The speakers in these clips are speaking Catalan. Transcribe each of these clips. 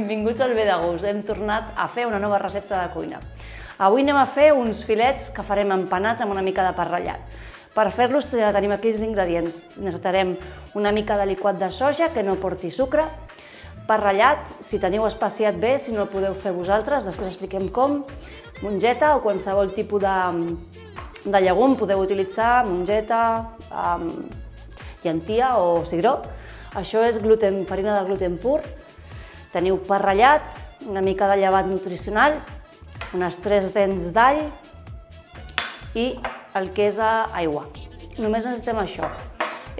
Benvinguts al Bé de Gust. Hem tornat a fer una nova recepta de cuina. Avui anem a fer uns filets que farem empanats amb una mica de pa ratllat. Per fer-los tenim aquí els ingredients. Necessitarem una mica de liquat de soja que no porti sucre, pa ratllat, si teniu espaciat bé, si no el podeu fer vosaltres, després expliquem com, mongeta o qualsevol tipus de, de llegum, podeu utilitzar mongeta, um, llentia o cigró, això és gluten, farina de gluten pur. Teniu pa ratllat, una mica de llevat nutricional, unes tres dents d'all i el que és aigua. Només necessitem això.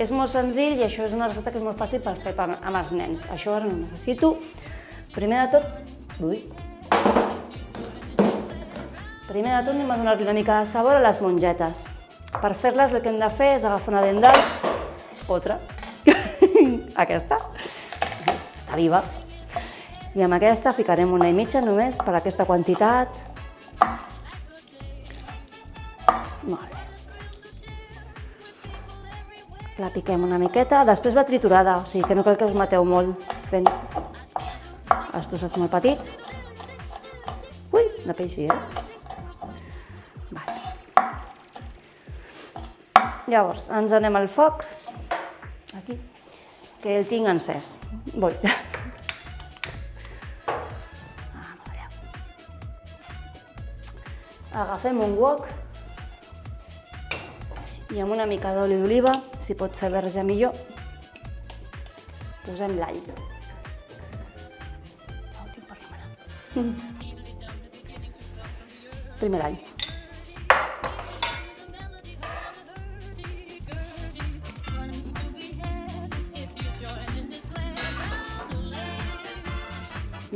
És molt senzill i això és una recepta que és molt fàcil per fer amb els nens. Això ara no necessito. Primer de tot, ui. Primer de tot anem a donar-li una mica de sabor a les mongetes. Per fer-les el que hem de fer és agafar una dent d'all, otra, aquesta, està viva. I amb aquesta ficarem una i mitja només per aquesta quantitat. Molt bé. La piquem una miqueta, després va triturada, o sigui que no cal que us mateu molt fent els trossets molt petits. Ui, de peix sí, eh? Vale. Llavors, ens anem al foc, aquí, que el tinc encès. Voy. Agafem un wok i amb una mica d'oli d'oliva, si pot ser verge millor, posem l'all. Oh, tinc per la Primer l'all.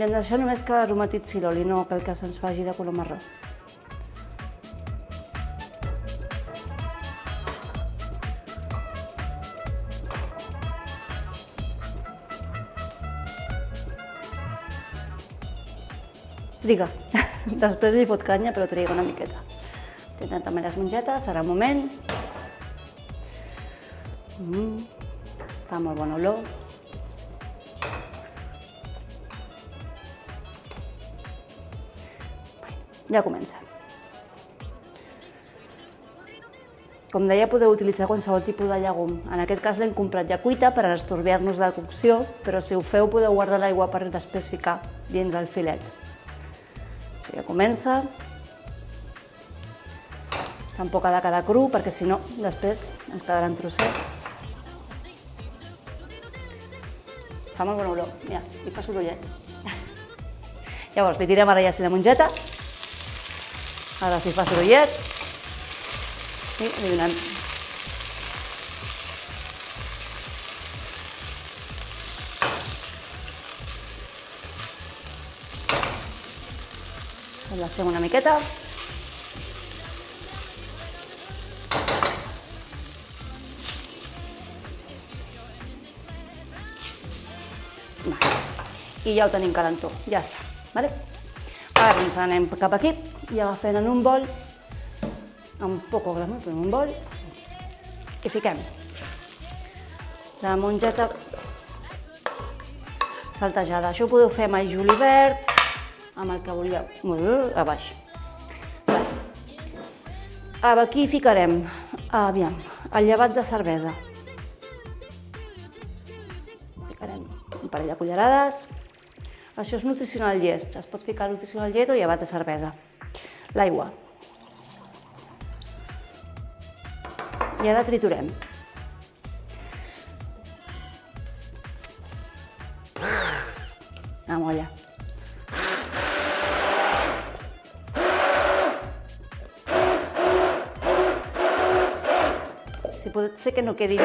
Només que aromatitzi l'oli, no cal que se'ns faci de color marró. Triga. Després li fot canya, però triga una miqueta. Tenen també les mongetes, serà un moment. Mm, fa molt bona olor. Ja comença. Com deia, podeu utilitzar qualsevol tipus de llegum. En aquest cas l'hem comprat ja cuita per estorbiar-nos de cocció, però si ho feu podeu guardar l'aigua per després ficar dins el filet. Ja comença. Tampoc ha de quedar cru, perquè si no, després ens quedaran trossets. Fa molt bona olor. Mira, li fa sorollet. Llavors, li tirem ara ja la mongeta. Ara si fa sorollet. I li donem. Enlacem una miqueta. I ja ho tenim calentó, ja està. Vale? Ara ens anem cap aquí i agafem en un bol, un poco gramo, però en un bol, i fiquem la mongeta saltejada. Això ho podeu fer amb el julivert, amb el que volíeu, a baix. Aquí ficarem, aviam, el llevat de cervesa. Ficarem un parell de cullerades, això és nutricional llest. Es pot ficar nutricional llet o llevat de cervesa. L'aigua. I ara triturem. La molla. Pot ser que no quedin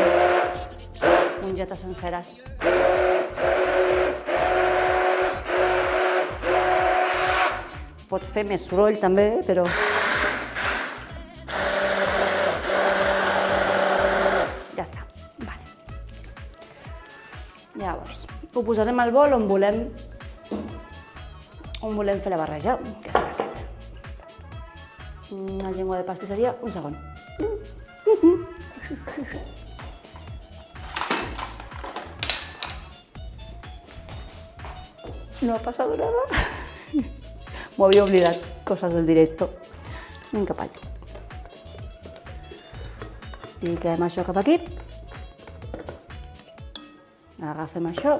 mongetes senceres. pot fer més soroll també, però... Ja està, vale. Llavors, ho posarem al bol on volem, on volem fer la barreja, que serà aquest. Una llengua de pastisseria, un segon. No ha pasado nada. M'ho havia oblidat, coses del directo. Cap allà. Fiquem això cap aquí. Agafem això.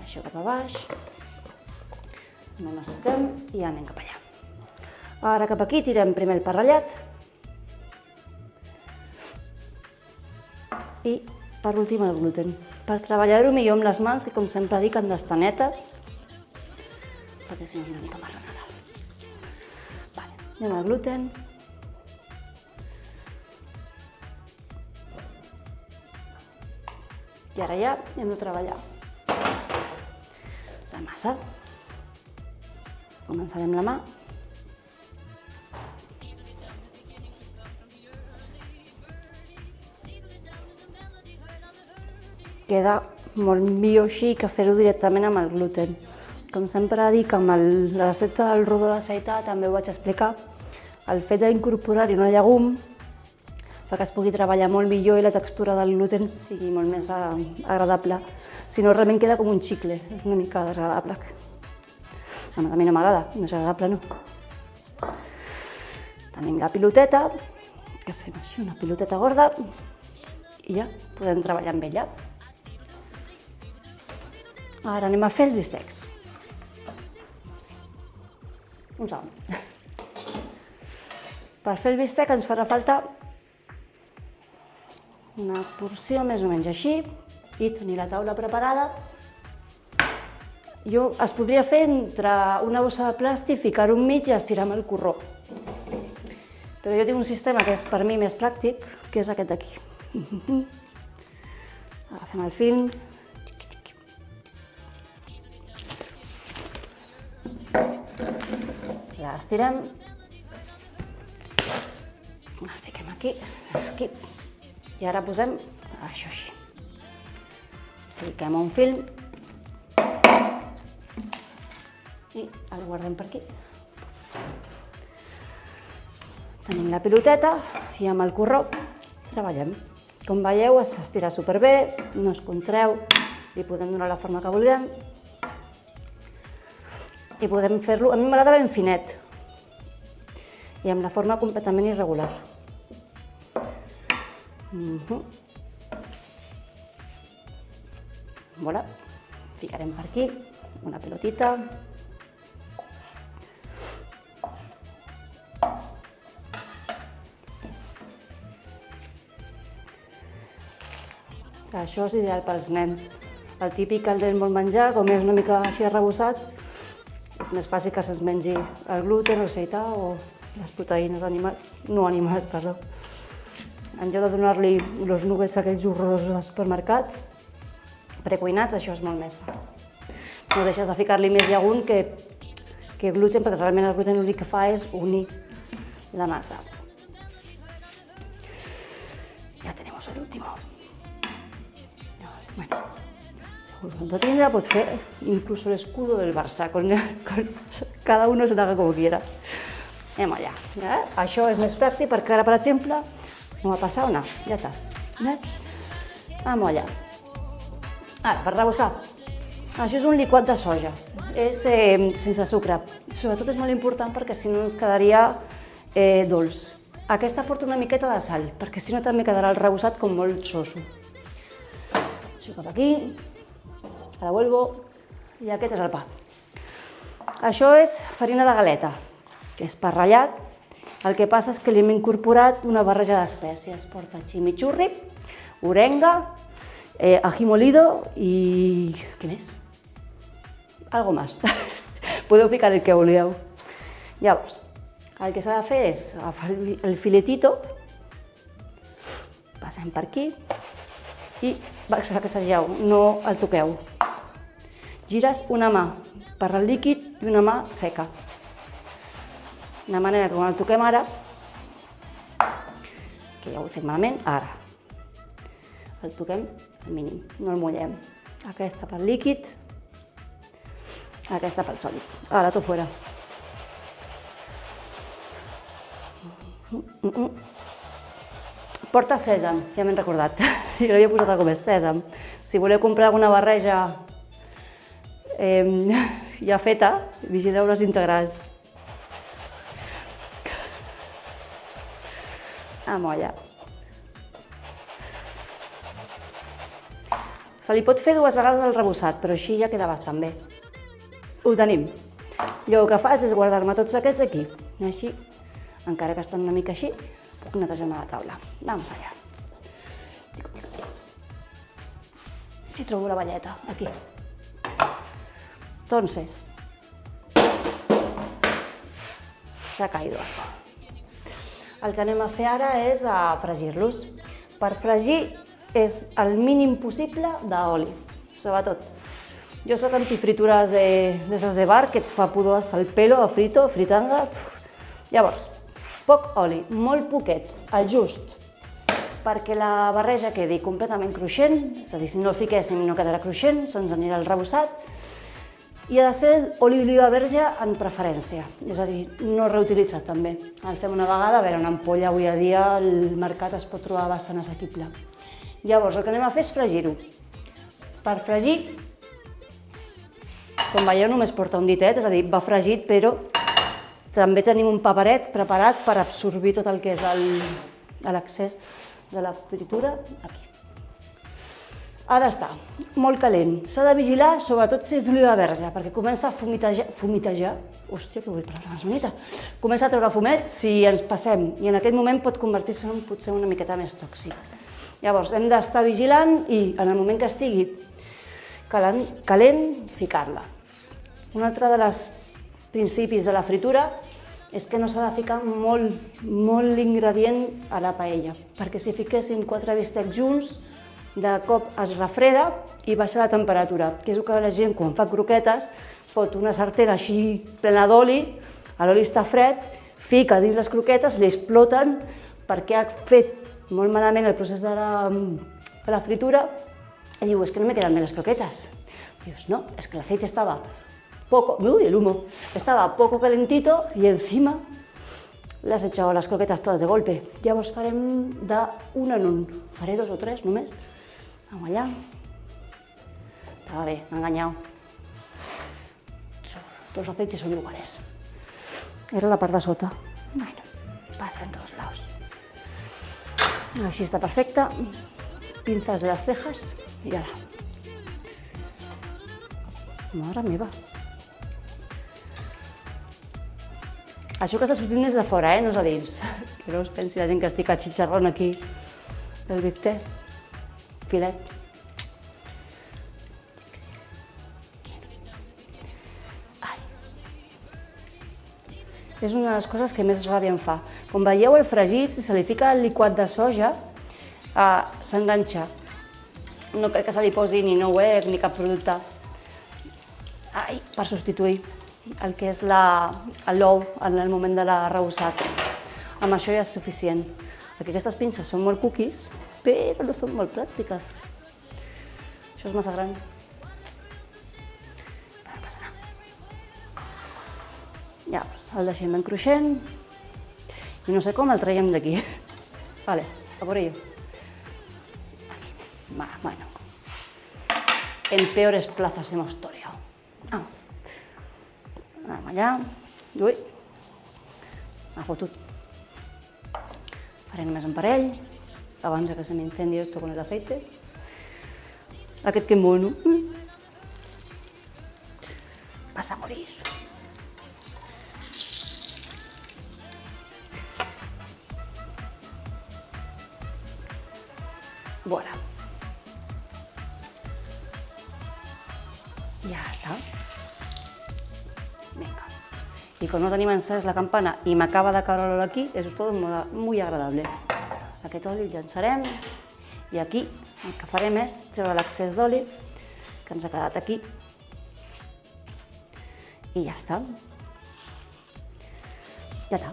Això cap a baix. No necessitem i anem cap allà. Ara cap aquí tirem primer el parrellat. Per últim el gluten. Per treballar-ho millor amb les mans, que com sempre dic han d'estar netes, perquè si no és una mica marronada. Vale, anem al gluten. I ara ja hem de treballar la massa. Començarem la mà. Queda molt millor així que fer-ho directament amb el gluten. Com sempre dic, amb el, la recepta del rodó d'aceitar també ho vaig explicar, el fet d'incorporar-hi una llegum fa que es pugui treballar molt millor i la textura del gluten sigui molt més agradable. Si no, realment queda com un xicle, és una mica desagradable. A mi no m'agrada, no és agradable, no. Tenim la piloteta, que fem així, una piloteta gorda, i ja podem treballar amb ella. Ara anem a fer els bistecs. Un segon. Per fer el bistec ens farà falta una porció més o menys així i tenir la taula preparada. Jo es podria fer entre una bossa de plàstic, ficar-ho enmig i estirar amb el corró. Però jo tinc un sistema que és per mi més pràctic, que és aquest d'aquí. Agafem el film, l'estirem, el fiquem aquí, aquí, i ara posem això així. Fiquem un fil i el guardem per aquí. Tenim la piloteta i amb el corró treballem. Com veieu, s'estira superbé, no es contreu, li podem donar la forma que vulguem i podem fer-lo, a mi m'agrada ben finet i amb la forma completament irregular. Uh -huh. Voilà. Ficarem per aquí una pelotita. Això és ideal pels nens. El típic el nen vol menjar, com és una mica així arrebossat, és més fàcil que se'ns mengi el gluten, el seitar o les proteïnes animals, no animals, perdó. En lloc de donar-li els nuggets aquells horrorosos del supermercat, precuinats, això és molt més. No deixes de ficar-li més llegum que, que gluten, perquè realment el gluten l'únic que fa és unir la massa. Ja tenim el últim. Bueno, seguro tindrà pot fer inclús l'escudo del Barça, con, con, cada uno se lo como quiera. Anem allà. Això és més pràctic perquè ara, per exemple, no va passar no? Ja està. Eh? Anem allà. Ara, per rebossar. Això és un liquat de soja. És eh, sense sucre. Sobretot és molt important perquè si no ens quedaria eh, dolç. Aquesta porta una miqueta de sal, perquè si no també quedarà el rebossat com molt soso. Això cap aquí, ara vuelvo, i aquest és el pa. Això és farina de galeta, que és pa ratllat, el que passa és que li hem incorporat una barreja d'espècies. Porta chimichurri, orenga, eh, ají molido i... què més? Algo más. Podeu ficar el que voleu. Llavors, el que s'ha de fer és agafar el filetito, passem per aquí i sacsegeu, no el toqueu. Gires una mà per al líquid i una mà seca de manera que quan el toquem ara, que ja ho he fet malament, ara, el toquem al mínim, no el mullem. Aquesta pel líquid, aquesta pel sòlid. Ara, tot fora. Porta sèsam, ja m'he recordat. Jo l'havia posat alguna més, sèsam. Si voleu comprar alguna barreja eh, ja feta, vigileu les integrals. Amolla. Se li pot fer dues vegades el rebossat, però així ja queda bastant bé. Ho tenim. Jo el que faig és guardar-me tots aquests aquí. Així, encara que estan una mica així, puc netejar la taula. Vamos allà. Si trobo la balleta, aquí. Entonces, s'ha caído algo. El que anem a fer ara és a fregir-los. Per fregir és el mínim possible d'oli, sobretot. Jo sóc antifritures de, de de bar, que et fa pudor hasta el pelo, a frito, a fritanga... Pff. Llavors, poc oli, molt poquet, el just, perquè la barreja quedi completament cruixent, és a dir, si no el fiquéssim no quedarà cruixent, se'ns anirà el rebossat, i ha de ser oli d'oliva verge en preferència, és a dir, no reutilitzat també. El fem una vegada, a veure, una ampolla avui a dia el mercat es pot trobar bastant assequible. Llavors, el que anem a fer és fregir-ho. Per fregir, com veieu, només porta un ditet, és a dir, va fregit, però també tenim un paperet preparat per absorbir tot el que és l'excés de la fritura aquí. Ha d'estar molt calent. S'ha de vigilar, sobretot si és d'oliva verge, perquè comença a fumitejar, fumitejar, hòstia, que vull parlar més bonita, comença a treure fumet si ens passem, i en aquest moment pot convertir-se en potser una miqueta més tòxic. Llavors, hem d'estar vigilant i en el moment que estigui calent, calent ficar-la. Un altre dels principis de la fritura és que no s'ha de ficar molt, molt l'ingredient a la paella, perquè si fiquéssim quatre bistecs junts, de cop es refreda i baixa la temperatura, que és el que la gent quan fa croquetes fot una sartera així plena d'oli, l'oli està fred, fica dins les croquetes, li exploten perquè ha fet molt malament el procés de la, de la fritura i diu, és que no me quedan bé les croquetes. Dius, no, és que l'aceite estava poco, uy, el humo, estaba poco calentito y encima le has echado las croquetas todas de golpe. Llavors farem de un en un. Faré dos o tres només. Vamos allà. Estava bé, m'ha enganyat. Los aceites son iguales. Era la part de sota. Bueno, pasa en todos lados. Així està perfecta. Pinzas de las cejas i ara. Mare meva. Això que està sortint és de fora, eh? no és a dins. Que no es pensi la gent que estic a xitxarrón aquí del bicté. Filet. Ai. És una de les coses que més ràbia em fa. Com veieu, el fregit, si se li fica el liquat de soja, eh, s'enganxa. No crec que se li posi ni no web ni cap producte Ai, per substituir el que és l'ou en el moment de l'arrebossat. Amb això ja és suficient, perquè aquestes pinces són molt cookies, però no són molt pràctiques. Això és massa gran. No passa res. Llavors, el deixem ben cruixent i no sé com el traiem d'aquí. Vale, a por ello. Aquí. Bueno. En peores plazas hemos toreado. Vamos. Anem allà. Ui. M'ha fotut. Faré només un parell, abans que se m'incendi esto con el aceite. Aquest que mono. Vas a morir. Voilà. Ja està. Venga. Y con no tenim encès la campana i m'acaba de caure l'oli aquí, és tot molt agradable. Aquest oli el llançarem i aquí el que farem és treure l'excés d'oli que ens ha quedat aquí i ja està. Ja està.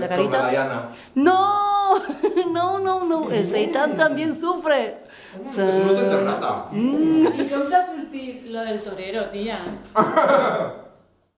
La carita. No, no, no, no, el seitan también sufre. Es un hotel de rata. I com t'ha sortit lo del torero, tia?